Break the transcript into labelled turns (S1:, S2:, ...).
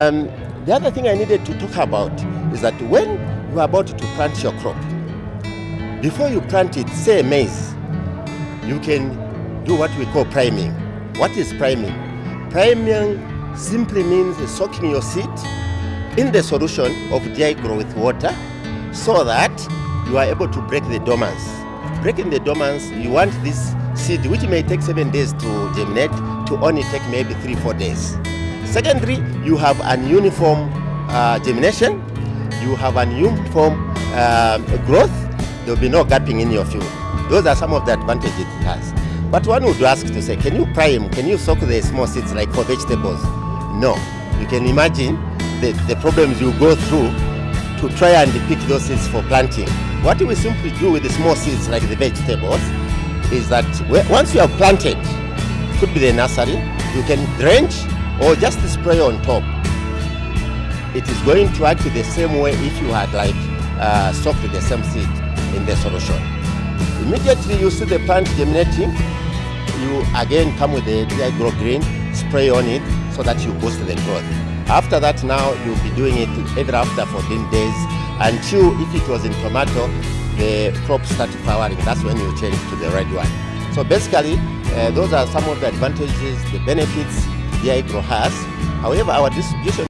S1: Um, the other thing I needed to talk about is that when you are about to plant your crop, before you plant it, say maize, you can do what we call priming. What is priming? Priming simply means soaking your seed in the solution of DI Grow with water so that you are able to break the dormants. Breaking the dormants, you want this seed, which may take seven days to germinate, to only take maybe three, four days. Secondly, you have an uniform uh, germination, you have an uniform uh, growth, there will be no gapping in your field. Those are some of the advantages it has. But one would ask to say, can you prime, can you soak the small seeds like for vegetables? No. You can imagine the, the problems you go through to try and pick those seeds for planting. What we simply do with the small seeds like the vegetables is that once you have planted, could be the nursery, you can drench or just spray on top. It is going to act the same way if you had like uh, soaked the same seed in the solution. Immediately you see the plant germinating, you again come with the Grow Green, spray on it so that you boost the growth. After that now you'll be doing it every after 14 days until if it was in tomato, the crop starts flowering. That's when you change to the red one. So basically, uh, those are some of the advantages, the benefits the agro has. However, our distribution